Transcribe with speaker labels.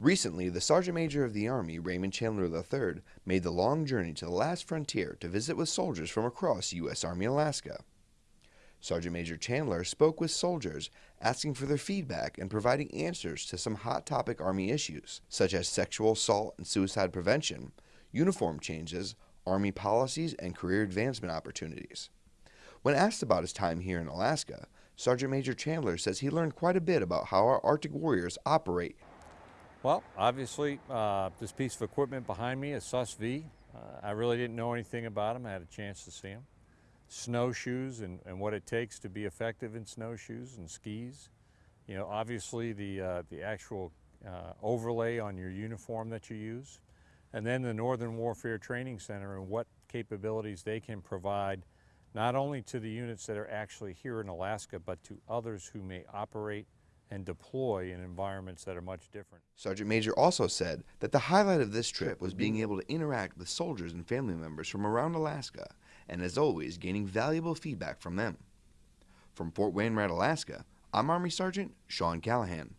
Speaker 1: Recently, the Sergeant Major of the Army, Raymond Chandler III, made the long journey to the last frontier to visit with soldiers from across U.S. Army Alaska. Sergeant Major Chandler spoke with soldiers, asking for their feedback and providing answers to some hot topic Army issues, such as sexual assault and suicide prevention, uniform changes, Army policies, and career advancement opportunities. When asked about his time here in Alaska, Sergeant Major Chandler says he learned quite a bit about how our Arctic warriors operate
Speaker 2: well, obviously, uh, this piece of equipment behind me is SUS-V. Uh, I really didn't know anything about them. I had a chance to see them. Snowshoes and, and what it takes to be effective in snowshoes and skis. You know, obviously the, uh, the actual uh, overlay on your uniform that you use. And then the Northern Warfare Training Center and what capabilities they can provide not only to the units that are actually here in Alaska, but to others who may operate and deploy in environments that are much different.
Speaker 1: Sergeant Major also said that the highlight of this trip was being able to interact with soldiers and family members from around Alaska, and as always, gaining valuable feedback from them. From Fort Wainwright, Alaska, I'm Army Sergeant Sean Callahan.